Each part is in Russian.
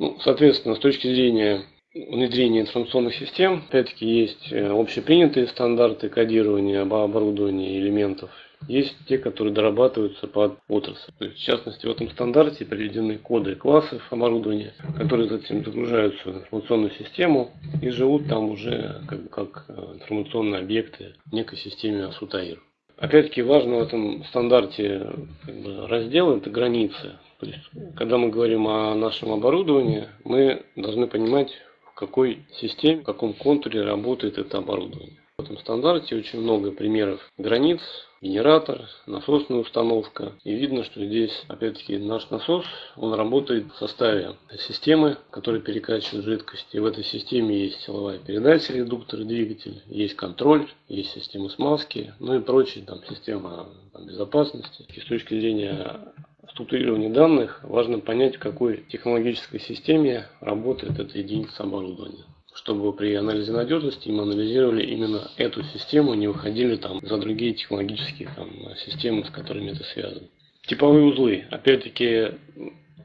Ну, соответственно, с точки зрения внедрения информационных систем, опять-таки есть э, общепринятые стандарты кодирования оборудования элементов есть те, которые дорабатываются под отрасль. В частности, в этом стандарте приведены коды классов оборудования, которые затем загружаются в информационную систему и живут там уже как, как э, информационные объекты в некой системе Асутаир. Опять-таки важно в этом стандарте как бы, раздел это границы. То есть, когда мы говорим о нашем оборудовании, мы должны понимать, в какой системе, в каком контуре работает это оборудование. В этом стандарте очень много примеров границ, генератор, насосная установка. И видно, что здесь, опять-таки, наш насос, он работает в составе системы, которая перекачивает жидкость. И в этой системе есть силовая передача, редуктор, двигатель, есть контроль, есть система смазки, ну и прочие, там, система безопасности. И с точки зрения структурирования данных важно понять, в какой технологической системе работает эта единица оборудования чтобы при анализе надежности мы анализировали именно эту систему, не выходили там за другие технологические там, системы, с которыми это связано. Типовые узлы. Опять-таки,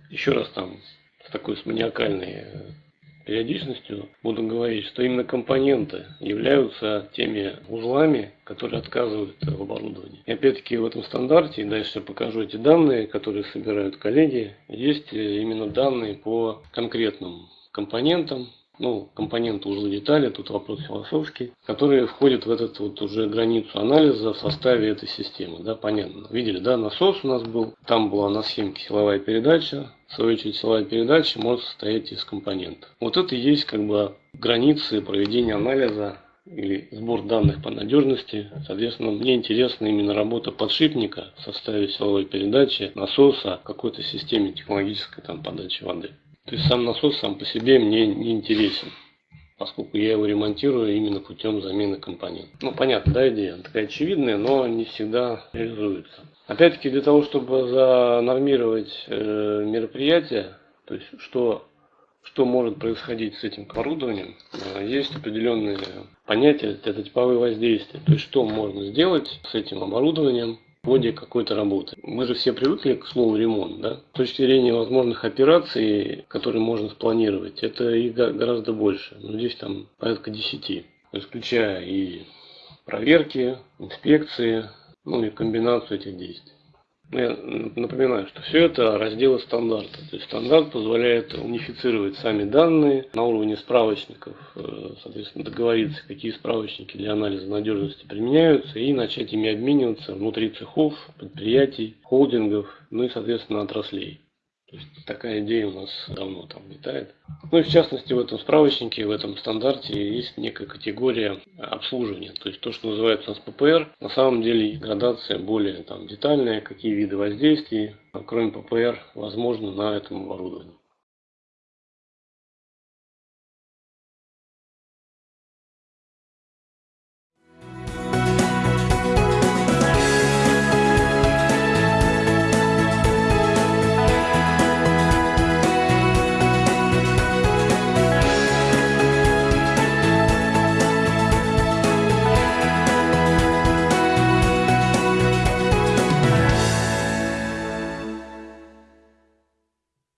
еще раз там с такой с маниакальной э, периодичностью буду говорить, что именно компоненты являются теми узлами, которые отказывают в оборудовании. И опять-таки в этом стандарте, и дальше я покажу эти данные, которые собирают коллеги, есть э, именно данные по конкретным компонентам, ну, компоненты узлы детали, тут вопрос философский, которые входят в этот вот уже границу анализа в составе этой системы, да, понятно. Видели, да, насос у нас был, там была на схемке силовая передача, в свою очередь силовая передача может состоять из компонентов. Вот это и есть как бы границы проведения анализа или сбор данных по надежности. Соответственно, мне интересна именно работа подшипника в составе силовой передачи, насоса, какой-то системе технологической там, подачи воды. То есть сам насос сам по себе мне не интересен, поскольку я его ремонтирую именно путем замены компонентов. Ну, понятно, да, идея такая очевидная, но не всегда реализуется. Опять-таки, для того, чтобы занормировать э, мероприятие, то есть что, что может происходить с этим оборудованием, э, есть определенные понятия, это типовые воздействия. То есть что можно сделать с этим оборудованием, ходе какой-то работы. Мы же все привыкли к слову ремонт, да? С точки зрения возможных операций, которые можно спланировать, это и гораздо больше. Ну, здесь там порядка 10. Включая и проверки, инспекции, ну и комбинацию этих действий. Я напоминаю, что все это разделы стандарта. То есть стандарт позволяет унифицировать сами данные на уровне справочников, э, соответственно, договориться, какие справочники для анализа надежности применяются, и начать ими обмениваться внутри цехов, предприятий, холдингов, ну и, соответственно, отраслей. То есть такая идея у нас давно там летает. Ну и в частности в этом справочнике, в этом стандарте есть некая категория обслуживания. То есть то, что называется у ППР, на самом деле градация более там, детальная, какие виды воздействий, кроме ППР, возможно на этом оборудовании.